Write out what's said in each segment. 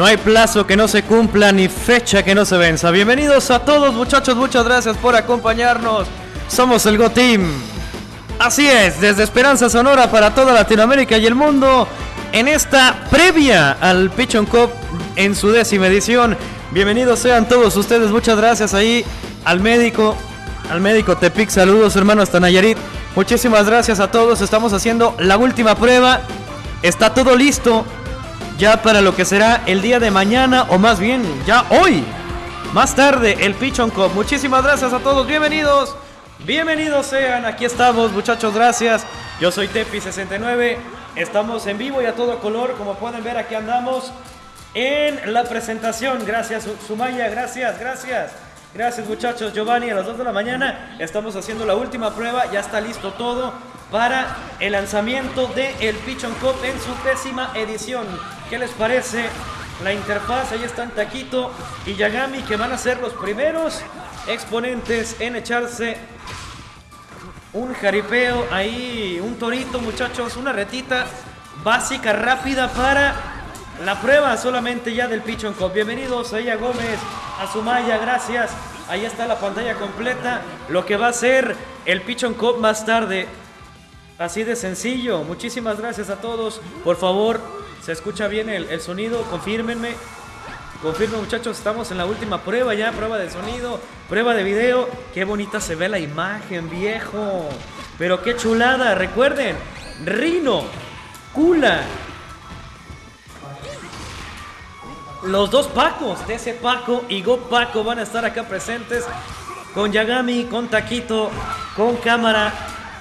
No hay plazo que no se cumpla ni fecha que no se venza. Bienvenidos a todos muchachos, muchas gracias por acompañarnos. Somos el Go Team. Así es, desde Esperanza Sonora para toda Latinoamérica y el mundo, en esta previa al Pichon Cup en su décima edición. Bienvenidos sean todos ustedes, muchas gracias ahí al médico, al médico Tepic, saludos hermano hasta Nayarit. Muchísimas gracias a todos, estamos haciendo la última prueba. Está todo listo ya para lo que será el día de mañana o más bien ya hoy. Más tarde el Pichon Cup. Muchísimas gracias a todos, bienvenidos. Bienvenidos sean, aquí estamos muchachos, gracias. Yo soy Tepi69, estamos en vivo y a todo color, como pueden ver aquí andamos en la presentación. Gracias Sumaya, gracias, gracias. Gracias muchachos, Giovanni, a las 2 de la mañana estamos haciendo la última prueba, ya está listo todo para el lanzamiento de el Pichon Cup en su décima edición. ¿Qué les parece? La interfaz, ahí están Taquito y Yagami que van a ser los primeros exponentes en echarse un jaripeo ahí, un torito muchachos, una retita básica, rápida para la prueba solamente ya del Pichon Cup. Bienvenidos a ella Gómez, a Sumaya, gracias. Ahí está la pantalla completa, lo que va a ser el Pichon Cup más tarde. Así de sencillo. Muchísimas gracias a todos. Por favor, ¿se escucha bien el, sonido? Confírmenme. Confirmen muchachos, estamos en la última prueba ya, prueba de sonido, prueba de video. Qué bonita se ve la imagen, viejo. Pero qué chulada, recuerden, Rino, Kula. Los dos Pacos, ese Paco y Go Paco van a estar acá presentes con Yagami, con Taquito, con cámara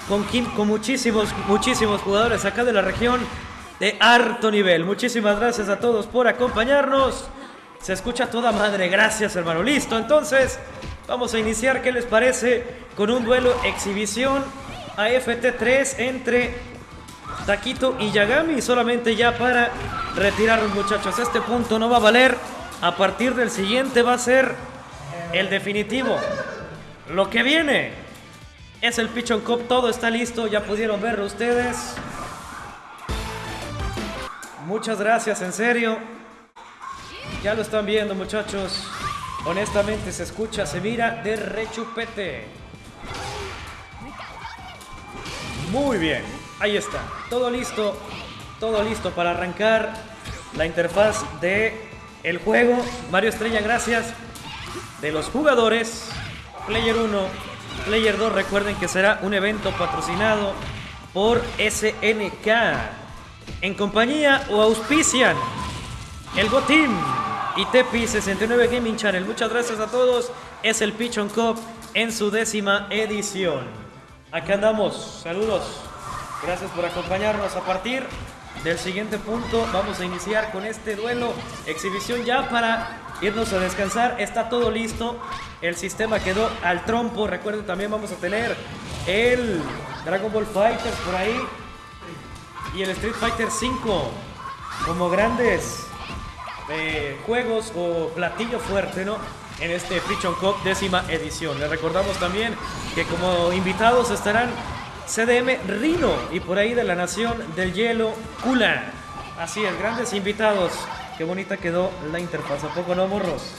con, con muchísimos, muchísimos jugadores acá de la región de harto nivel. Muchísimas gracias a todos por acompañarnos. Se escucha toda madre, gracias hermano. Listo, entonces vamos a iniciar, ¿qué les parece? Con un duelo exhibición AFT3 entre Taquito y Yagami. Solamente ya para retirarnos muchachos. Este punto no va a valer. A partir del siguiente va a ser el definitivo. Lo que viene es el Pichon Cup, todo está listo, ya pudieron verlo ustedes. Muchas gracias, en serio. Ya lo están viendo, muchachos. Honestamente se escucha, se mira de rechupete. Muy bien, ahí está. Todo listo, todo listo para arrancar la interfaz de el juego. Mario Estrella, gracias. De los jugadores. Player 1, Player 2, recuerden que será un evento patrocinado por SNK. En compañía o auspician el Go Team y Tepi 69 Gaming Channel. Muchas gracias a todos. Es el Pichon Cup en su décima edición. Acá andamos. Saludos. Gracias por acompañarnos. A partir del siguiente punto vamos a iniciar con este duelo. Exhibición ya para irnos a descansar. Está todo listo. El sistema quedó al trompo. Recuerden, también vamos a tener el Dragon Ball Fighters por ahí. Y el Street Fighter 5 como grandes eh, juegos o platillo fuerte, ¿no? En este Pichon Cup décima edición. Les recordamos también que como invitados estarán CDM Rino y por ahí de la Nación del Hielo Kula. Así es, grandes invitados. Qué bonita quedó la interfaz, ¿a poco no, morros?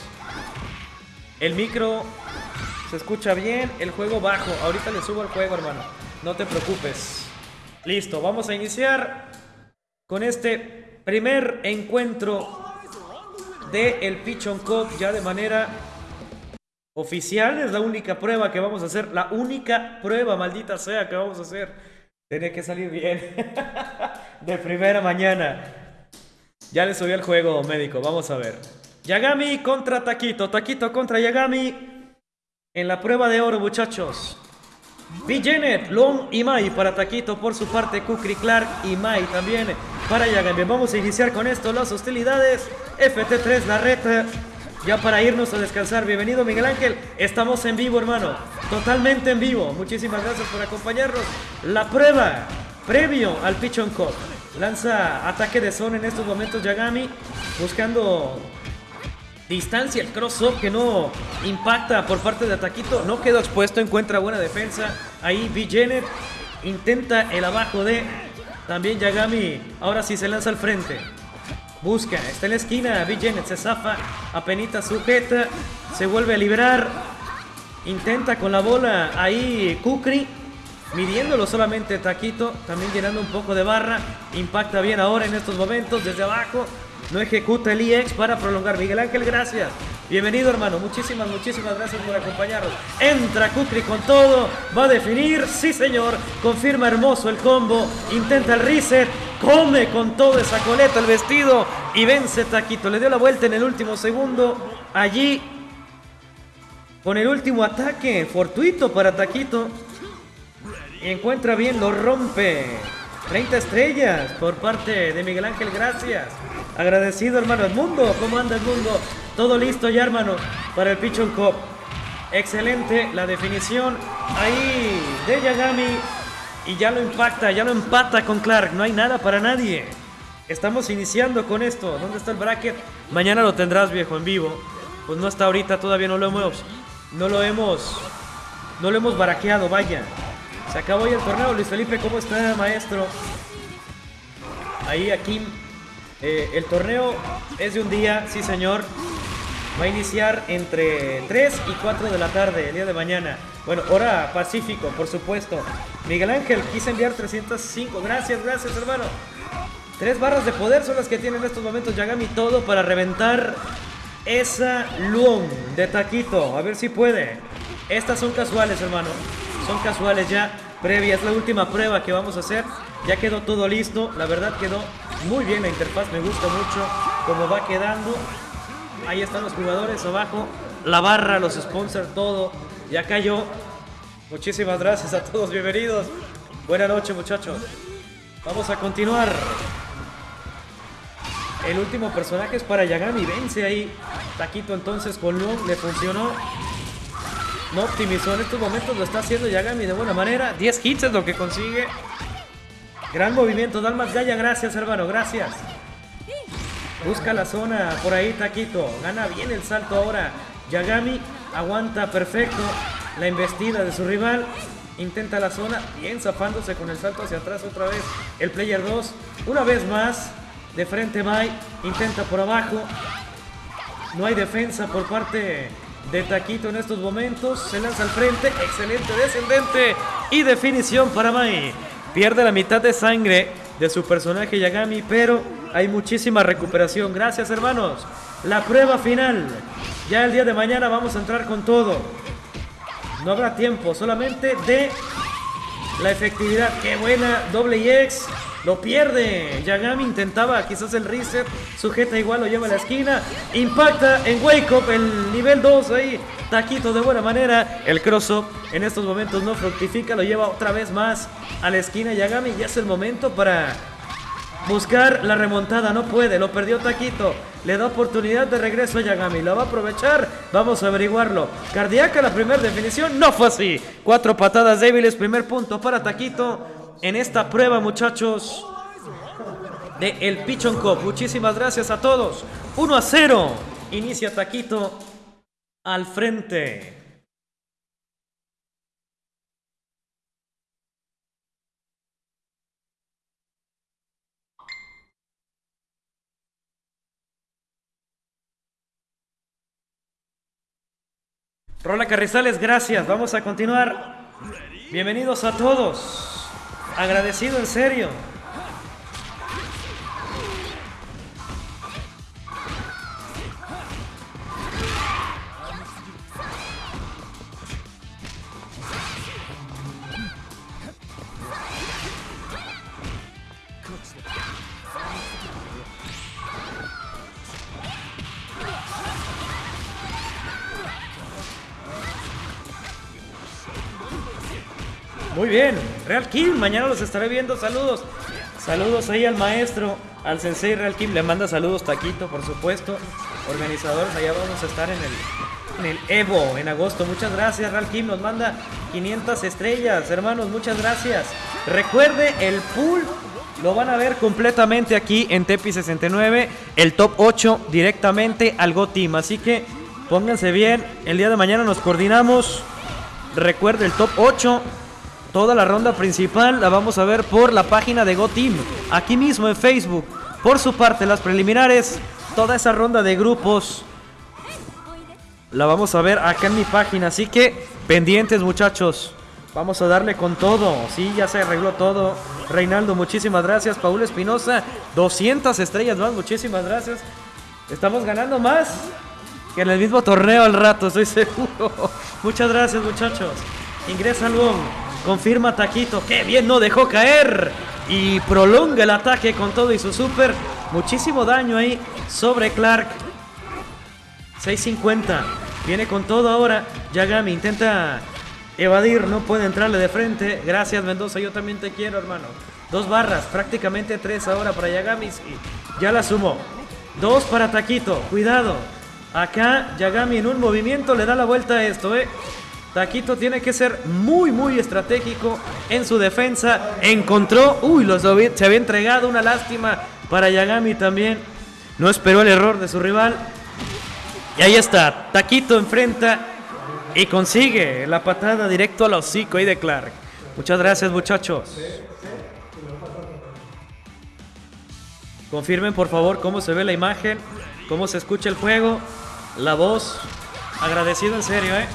El micro se escucha bien, el juego bajo. Ahorita le subo el juego, hermano. No te preocupes. Listo, vamos a iniciar con este primer encuentro de el Pichon Cup ya de manera oficial. Es la única prueba que vamos a hacer. La única prueba, maldita sea, que vamos a hacer. Tiene que salir bien. de primera mañana. Ya le subí el juego médico, vamos a ver. Yagami contra Taquito, Taquito contra Yagami. En la prueba de oro, muchachos. B. Long y Mai para Taquito. Por su parte, Kukri Clark y Mai también para Yagami. Vamos a iniciar con esto las hostilidades. FT3, la reta. Ya para irnos a descansar. Bienvenido, Miguel Ángel. Estamos en vivo, hermano. Totalmente en vivo. Muchísimas gracias por acompañarnos. La prueba previo al Pichon Cup. Lanza ataque de zona en estos momentos Yagami. Buscando distancia, el cross-up que no impacta por parte de Ataquito. No quedó expuesto, encuentra buena defensa. Ahí B. intenta el abajo de también Yagami. Ahora sí se lanza al frente. Busca, está en la esquina. B. se zafa, apenita sujeta, se vuelve a librar. Intenta con la bola ahí Kukri, midiéndolo solamente Taquito, también llenando un poco de barra. Impacta bien ahora en estos momentos desde abajo. No ejecuta el EX para prolongar. Miguel Ángel, gracias. Bienvenido, hermano. Muchísimas, muchísimas gracias por acompañarnos. Entra Kukri con todo. Va a definir. Sí, señor. Confirma hermoso el combo. Intenta el reset. Come con todo esa coleta el vestido. Y vence Taquito. Le dio la vuelta en el último segundo. Allí. Con el último ataque. Fortuito para Taquito. Y encuentra bien. Lo rompe. 30 estrellas por parte de Miguel Ángel. Gracias. Agradecido, hermano. mundo ¿cómo anda el mundo? Todo listo ya, hermano, para el Pichon Cup. Excelente la definición ahí de Yagami. Y ya lo impacta, ya lo empata con Clark. No hay nada para nadie. Estamos iniciando con esto. ¿Dónde está el bracket? Mañana lo tendrás, viejo, en vivo. Pues no está ahorita, todavía no lo hemos. No lo hemos. No lo hemos baraqueado, vaya. Se acabó ya el torneo. Luis Felipe, ¿cómo está, maestro? Ahí, aquí eh, el torneo es de un día, sí señor. Va a iniciar entre 3 y 4 de la tarde, el día de mañana. Bueno, hora pacífico, por supuesto. Miguel Ángel, quise enviar 305. Gracias, gracias, hermano. Tres barras de poder son las que tienen en estos momentos Yagami todo para reventar esa Luon de Taquito. A ver si puede. Estas son casuales, hermano. Son casuales ya. Previa, es la última prueba que vamos a hacer. Ya quedó todo listo. La verdad quedó muy bien la interfaz, me gusta mucho cómo va quedando. Ahí están los jugadores abajo, la barra, los sponsors, todo. Ya cayó. Muchísimas gracias a todos, bienvenidos. Buenas noches, muchachos. Vamos a continuar. El último personaje es para Yagami. Vence ahí. Taquito entonces con Long le funcionó. No optimizó en estos momentos. Lo está haciendo Yagami de buena manera. 10 hits es lo que consigue. Gran movimiento, Dalmas Gaya, gracias hermano, gracias. Busca la zona, por ahí Taquito. Gana bien el salto ahora. Yagami aguanta perfecto la embestida de su rival. Intenta la zona, bien zafándose con el salto hacia atrás otra vez. El player 2, una vez más. De frente Mai, intenta por abajo. No hay defensa por parte de Taquito en estos momentos. Se lanza al frente, excelente descendente y definición para Mai. Pierde la mitad de sangre de su personaje Yagami, pero hay muchísima recuperación. Gracias, hermanos. La prueba final. Ya el día de mañana vamos a entrar con todo. No habrá tiempo, solamente de la efectividad. Qué buena, doble X. Lo pierde. Yagami intentaba quizás el reset. Sujeta igual, lo lleva a la esquina. Impacta en Wake Up, el nivel 2 ahí. Taquito de buena manera. El cross en estos momentos no fructifica. Lo lleva otra vez más a la esquina Yagami. Ya es el momento para buscar la remontada. No puede, lo perdió Taquito. Le da oportunidad de regreso a Yagami. ¿La va a aprovechar? Vamos a averiguarlo. Cardíaca la primera definición. No fue así. Cuatro patadas débiles. Primer punto para Taquito en esta prueba, muchachos, de el Pichon Cup. Muchísimas gracias a todos. 1 a 0. Inicia Taquito al frente. Rola Carrizales, gracias. Vamos a continuar. Bienvenidos a todos. Agradecido en serio. Muy bien, Real Kim, mañana los estaré viendo. Saludos. Saludos ahí al maestro, al sensei Real Kim. Le manda saludos Taquito, por supuesto. Organizadores, allá vamos a estar en el, en el Evo en agosto. Muchas gracias, Real Kim. Nos manda 500 estrellas, hermanos. Muchas gracias. Recuerde, el pool lo van a ver completamente aquí en Tepi 69. El top 8 directamente al Go Team. Así que pónganse bien. El día de mañana nos coordinamos. Recuerde el top 8 Toda la ronda principal la vamos a ver por la página de GoTeam, aquí mismo en Facebook. Por su parte, las preliminares, toda esa ronda de grupos la vamos a ver acá en mi página. Así que pendientes, muchachos. Vamos a darle con todo. Sí, ya se arregló todo. Reinaldo, muchísimas gracias. Paul Espinosa, 200 estrellas más. Muchísimas gracias. Estamos ganando más que en el mismo torneo al rato, estoy seguro. Muchas gracias, muchachos. Ingresa Luon. Confirma Taquito. ¡Qué bien! No dejó caer. Y prolonga el ataque con todo y su super. Muchísimo daño ahí sobre Clark. 650. Viene con todo ahora. Yagami intenta evadir. No puede entrarle de frente. Gracias, Mendoza. Yo también te quiero, hermano. Dos barras. Prácticamente tres ahora para Yagami. ya la sumó. Dos para Taquito. Cuidado. Acá Yagami en un movimiento le da la vuelta a esto, ¿eh? Taquito tiene que ser muy, muy estratégico en su defensa. Encontró, uy, los se había entregado una lástima para Yagami también. No esperó el error de su rival. Y ahí está, Taquito enfrenta y consigue la patada directo al hocico ahí de Clark. Muchas gracias muchachos. Confirmen por favor cómo se ve la imagen, cómo se escucha el juego, la voz. Agradecido en serio, ¿eh?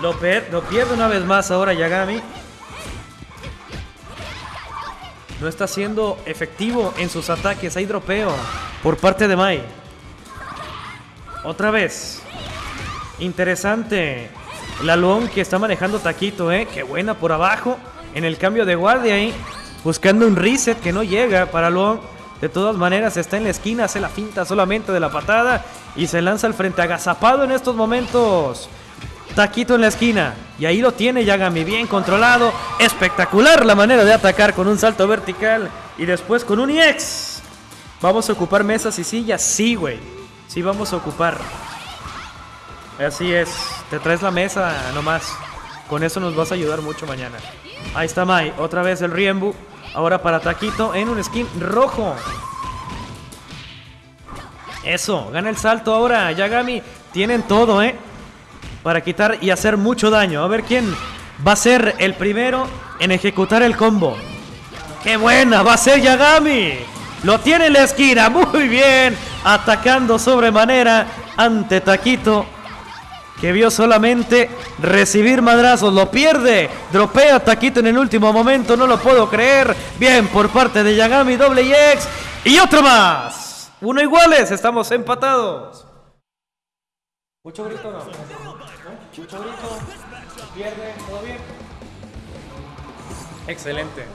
Lo, pierde una vez más ahora Yagami. No está siendo efectivo en sus ataques. Hay dropeo por parte de Mai. Otra vez. Interesante. La Luon que está manejando Taquito, ¿eh? Qué buena por abajo. En el cambio de guardia ahí. Buscando un reset que no llega para Luon. De todas maneras está en la esquina. Hace la finta solamente de la patada. Y se lanza al frente agazapado en estos momentos. Taquito en la esquina. Y ahí lo tiene Yagami, bien controlado. Espectacular la manera de atacar con un salto vertical. Y después con un EX. ¿Vamos a ocupar mesas y sillas? Sí, güey. Sí, vamos a ocupar. Así es. Te traes la mesa nomás. Con eso nos vas a ayudar mucho mañana. Ahí está Mai. Otra vez el Riembu. Ahora para Taquito en un skin rojo. Eso. Gana el salto ahora. Yagami. Tienen todo, ¿eh? Para quitar y hacer mucho daño. A ver quién va a ser el primero en ejecutar el combo. ¡Qué buena! Va a ser Yagami. Lo tiene en la esquina. Muy bien. Atacando sobremanera ante Taquito. Que vio solamente recibir madrazos. Lo pierde. Dropea Taquito en el último momento. No lo puedo creer. Bien por parte de Yagami. Doble X. Y otro más. Uno iguales. Estamos empatados. Mucho grito. Mucho grito, pierde, todo bien. Excelente.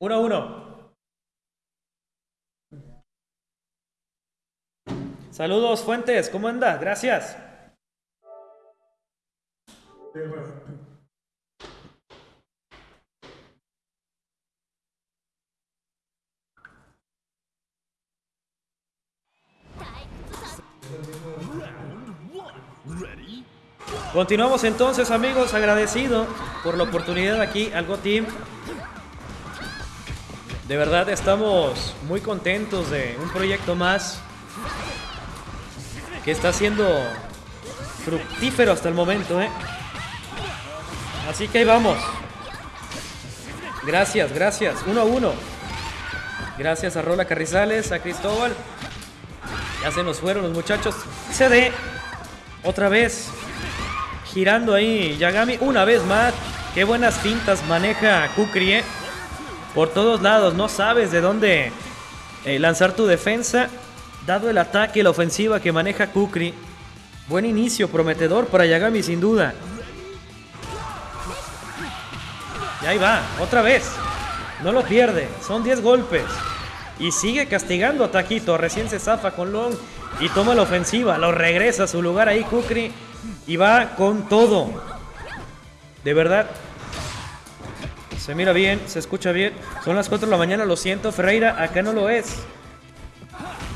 1 a 1. Saludos, Fuentes, ¿cómo anda? Gracias. Continuamos entonces amigos, agradecido por la oportunidad aquí al Go Team. De verdad estamos muy contentos de un proyecto más que está siendo fructífero hasta el momento. ¿eh? Así que ahí vamos. Gracias, gracias. Uno a uno. Gracias a Rola Carrizales, a Cristóbal. Ya se nos fueron los muchachos. CD. Otra vez girando ahí Yagami una vez más. Qué buenas fintas maneja Kukri, ¿eh? Por todos lados, no sabes de dónde eh, lanzar tu defensa. Dado el ataque, la ofensiva que maneja Kukri. Buen inicio, prometedor para Yagami sin duda. Y ahí va, otra vez. No lo pierde, son 10 golpes. Y sigue castigando a Taquito. Recién se zafa con Long y toma la ofensiva. Lo regresa a su lugar ahí Kukri. Y va con todo. De verdad. Se mira bien, se escucha bien. Son las 4 de la mañana, lo siento, Ferreira. Acá no lo es.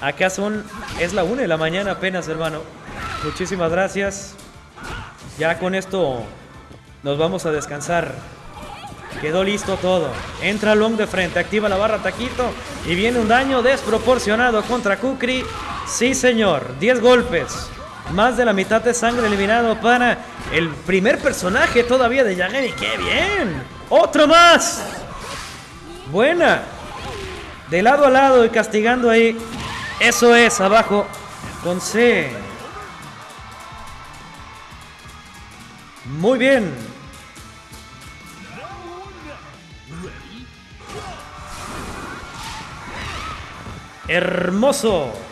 Acá son. Es la 1 de la mañana apenas, hermano. Muchísimas gracias. Ya con esto nos vamos a descansar. Quedó listo todo. Entra Long de frente, activa la barra Taquito y viene un daño desproporcionado contra Kukri. Sí, señor. 10 golpes. Más de la mitad de sangre eliminado para el primer personaje todavía de Yagami. ¡Qué bien! ¡Otro más! Buena. De lado a lado y castigando ahí. Eso es, abajo. Con C. Muy bien. Hermoso.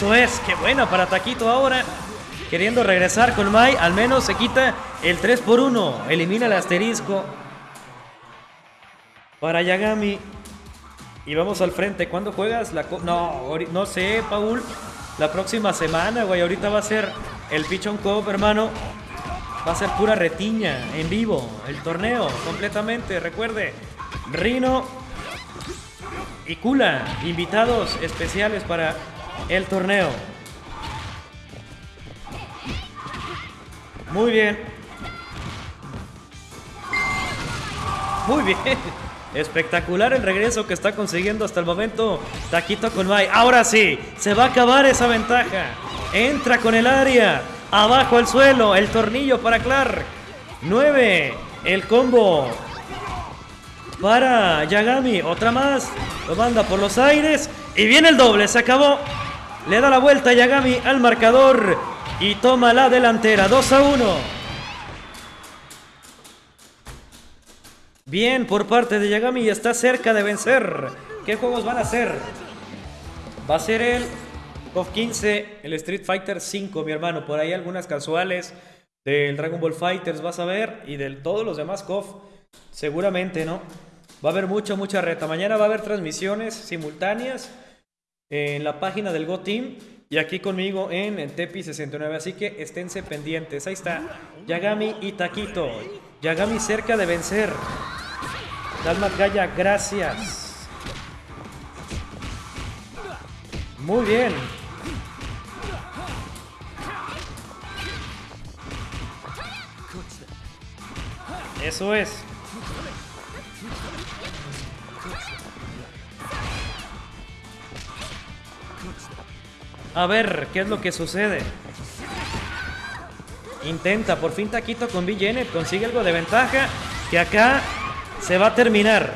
Eso es, qué bueno para Taquito ahora. Queriendo regresar con Mai, al menos se quita el 3 por 1. Elimina el asterisco. Para Yagami. Y vamos al frente. ¿Cuándo juegas la No, no sé, Paul. La próxima semana, güey. Ahorita va a ser el Pichon Cup, hermano. Va a ser pura retiña en vivo. El torneo completamente. Recuerde, Rino y Kula, invitados especiales para el torneo. Muy bien. Muy bien. Espectacular el regreso que está consiguiendo hasta el momento Taquito con Mai. Ahora sí, se va a acabar esa ventaja. Entra con el área. Abajo al suelo. El tornillo para Clark. 9. El combo para Yagami. Otra más. Lo manda por los aires. Y viene el doble. Se acabó. Le da la vuelta Yagami al marcador. Y toma la delantera. 2 a 1. Bien por parte de Yagami está cerca de vencer. ¿Qué juegos van a ser? Va a ser el KOF 15, el Street Fighter 5, mi hermano. Por ahí algunas casuales del Dragon Ball Fighters vas a ver y de todos los demás KOF. Seguramente, ¿no? Va a haber mucha, mucha reta. Mañana va a haber transmisiones simultáneas en la página del Go Team y aquí conmigo en, en Tepi 69. Así que esténse pendientes. Ahí está Yagami y Taquito. Yagami cerca de vencer. Dalmat Gaya, gracias. Muy bien. Eso es. A ver, ¿qué es lo que sucede? Intenta, por fin Taquito con B. consigue algo de ventaja. Que acá se va a terminar.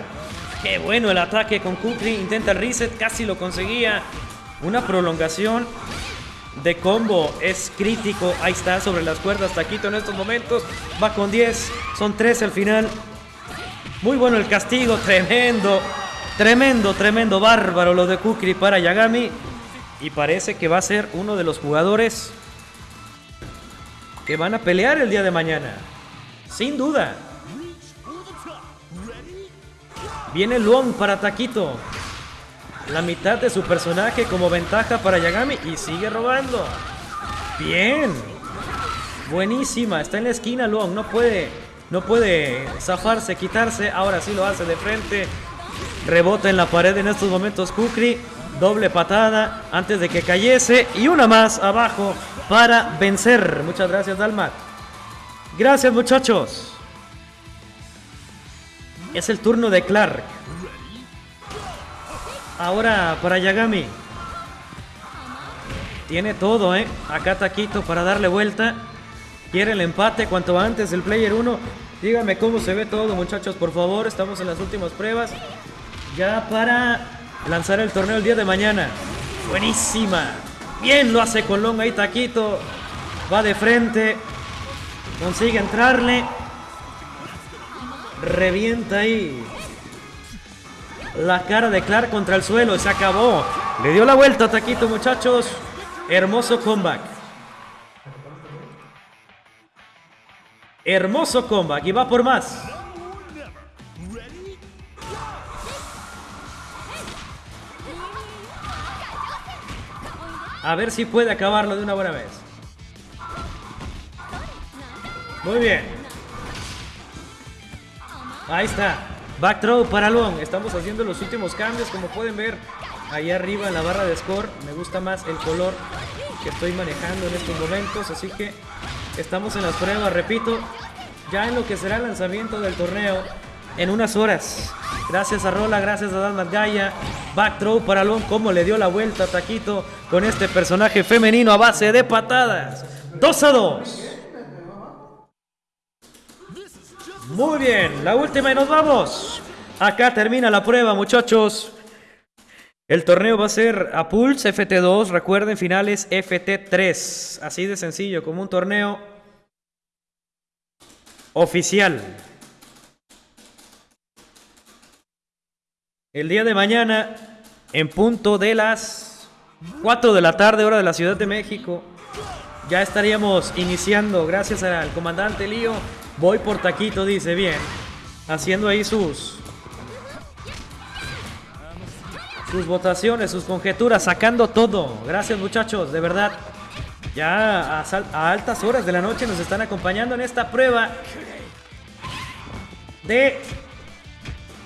Qué bueno el ataque con Kukri. Intenta el reset, casi lo conseguía. Una prolongación de combo es crítico. Ahí está, sobre las cuerdas Taquito en estos momentos. Va con 10, son 13 al final. Muy bueno el castigo, tremendo. Tremendo, tremendo, bárbaro lo de Kukri para Yagami. Y parece que va a ser uno de los jugadores que van a pelear el día de mañana. Sin duda. Viene Luong para Taquito. La mitad de su personaje como ventaja para Yagami y sigue robando. Bien. Buenísima. Está en la esquina Luong. No puede, no puede zafarse, quitarse. Ahora sí lo hace de frente. Rebota en la pared en estos momentos Kukri. Doble patada antes de que cayese. Y una más abajo para vencer. Muchas gracias, Dalmat. Gracias, muchachos. Es el turno de Clark. Ahora para Yagami. Tiene todo, ¿eh? Acá Taquito para darle vuelta. Quiere el empate cuanto antes el player 1. Dígame cómo se ve todo, muchachos, por favor. Estamos en las últimas pruebas. Ya para lanzar el torneo el día de mañana. Buenísima. Bien lo hace Colón ahí Taquito. Va de frente. Consigue entrarle. Revienta ahí. La cara de Clark contra el suelo. Se acabó. Le dio la vuelta a Taquito, muchachos. Hermoso comeback. Hermoso comeback. Y va por más. A ver si puede acabarlo de una buena vez. Muy bien. Ahí está. Back throw para Long. Estamos haciendo los últimos cambios. Como pueden ver ahí arriba en la barra de score. Me gusta más el color que estoy manejando en estos momentos. Así que estamos en las pruebas, repito. Ya en lo que será el lanzamiento del torneo en unas horas. Gracias a Rola, gracias a Dalmat Gaia. Back throw para Long. Como le dio la vuelta a Taquito con este personaje femenino a base de patadas. 2 a 2. Muy bien, la última y nos vamos. Acá termina la prueba, muchachos. El torneo va a ser a Pulse FT2, recuerden, finales FT3. Así de sencillo, como un torneo oficial. El día de mañana, en punto de las 4 de la tarde, hora de la Ciudad de México, ya estaríamos iniciando, gracias al comandante Lío. Voy por taquito, dice bien. Haciendo ahí sus. Sus votaciones, sus conjeturas, sacando todo. Gracias, muchachos, de verdad. Ya a, a altas horas de la noche nos están acompañando en esta prueba de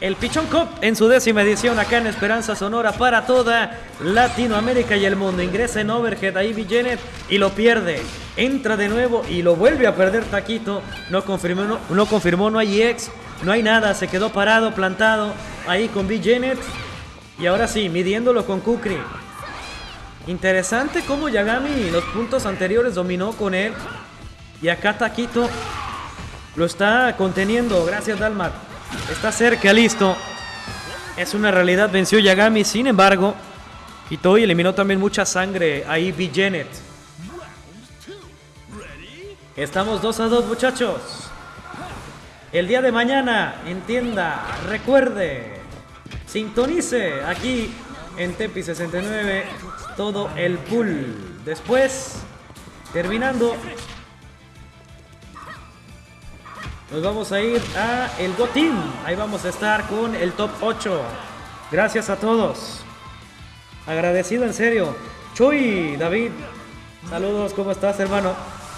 el Pichón Cup en su décima edición acá en Esperanza Sonora para toda Latinoamérica y el mundo. Ingresa en Overhead ahí Janet y lo pierde. Entra de nuevo y lo vuelve a perder Taquito. No confirmó, no, no confirmó, no hay ex, no hay nada. Se quedó parado, plantado ahí con. Janet. Y ahora sí, midiéndolo con Kukri. Interesante cómo Yagami los puntos anteriores dominó con él. Y acá Taquito lo está conteniendo. Gracias, Dalmat. Está cerca, listo. Es una realidad, venció Yagami. Sin embargo, Hitoi eliminó también mucha sangre ahí B. Janet. Estamos 2 a 2, muchachos. El día de mañana, entienda, recuerde, sintonice aquí en Tepi 69 todo el pool. Después, terminando Nos vamos a ir a el Go. Ahí vamos a estar con el top 8. Gracias a todos. Agradecido en serio. Chuy, David. Saludos, ¿cómo estás, hermano?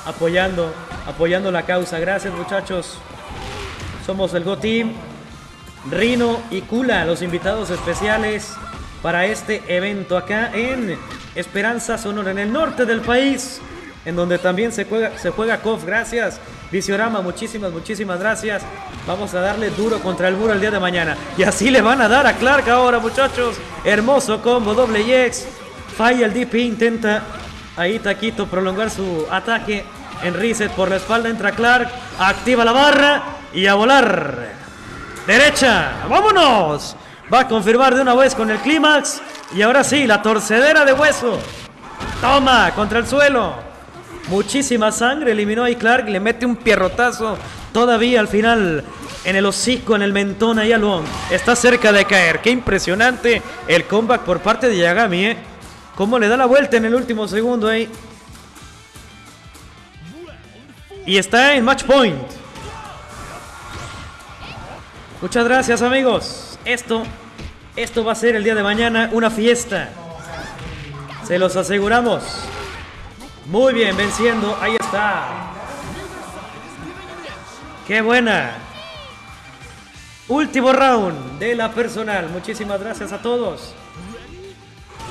Apoyando, apoyando la causa. Gracias, muchachos. Somos el Go Team. Rino y Kula, los invitados especiales para este evento acá en Esperanza Sonora, en el norte del país, en donde también se juega, se juega KOF. Gracias. Visiorama, muchísimas, muchísimas gracias. Vamos a darle duro contra el muro el día de mañana. Y así le van a dar a Clark ahora, muchachos. Hermoso combo, doble X. Falla el DP, intenta ahí Taquito prolongar su ataque. En reset por la espalda entra Clark. Activa la barra y a volar. Derecha, vámonos. Va a confirmar de una vez con el clímax. Y ahora sí, la torcedera de hueso. Toma, contra el suelo. Muchísima sangre, eliminó a Clark, le mete un pierrotazo todavía al final en el hocico, en el mentón ahí al Está cerca de caer. Qué impresionante el comeback por parte de Yagami, ¿eh? Cómo le da la vuelta en el último segundo ahí. Y está en match point. Muchas gracias amigos. Esto, esto va a ser el día de mañana una fiesta. Se los aseguramos. Muy bien, venciendo. Ahí está. Qué buena. Último round de la personal. Muchísimas gracias a todos.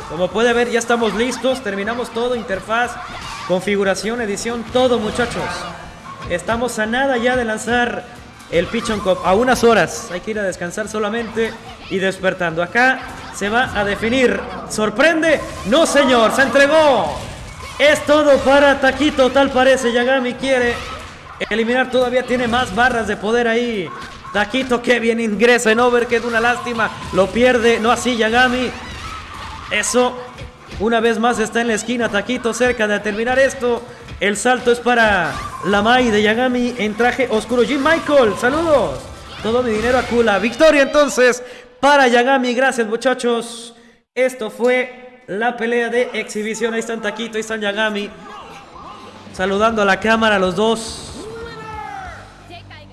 Como puede ver, ya estamos listos. Terminamos todo. Interfaz, configuración, edición, todo, muchachos. Estamos a nada ya de lanzar el Pitch on Cup. A unas horas. Hay que ir a descansar solamente y despertando. Acá se va a definir. ¿Sorprende? No, señor. Se entregó. Es todo para Taquito, tal parece. Yagami quiere eliminar, todavía tiene más barras de poder ahí. Taquito que bien ingresa en Overhead, una lástima. Lo pierde, no así Yagami. Eso, una vez más está en la esquina. Taquito cerca de terminar esto. El salto es para la Mai de Yagami en traje oscuro. Jim Michael, saludos. Todo mi dinero a Kula. Victoria entonces para Yagami. Gracias muchachos. Esto fue la pelea de exhibición. Ahí están Taquito, ahí están Yagami. Saludando a la cámara los dos.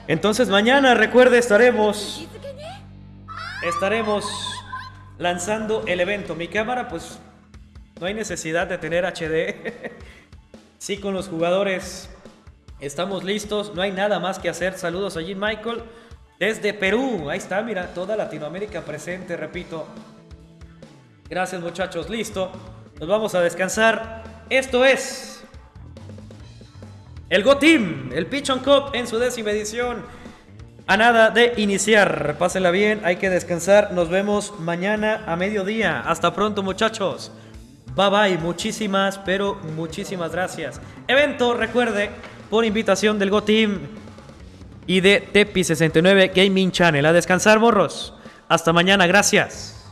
Entonces mañana, recuerde, estaremos... Estaremos lanzando el evento. Mi cámara, pues, no hay necesidad de tener HD. sí, con los jugadores estamos listos. No hay nada más que hacer. Saludos a Jim Michael. Desde Perú. Ahí está, mira, toda Latinoamérica presente, repito. Gracias muchachos, listo. Nos vamos a descansar. Esto es el Go Team, el Pitch on Cup en su décima edición. A nada de iniciar. Pásenla bien, hay que descansar. Nos vemos mañana a mediodía. Hasta pronto muchachos. Bye bye, muchísimas, pero muchísimas gracias. Evento, recuerde, por invitación del Go Team y de Tepi69 Gaming Channel. A descansar, morros. Hasta mañana, gracias.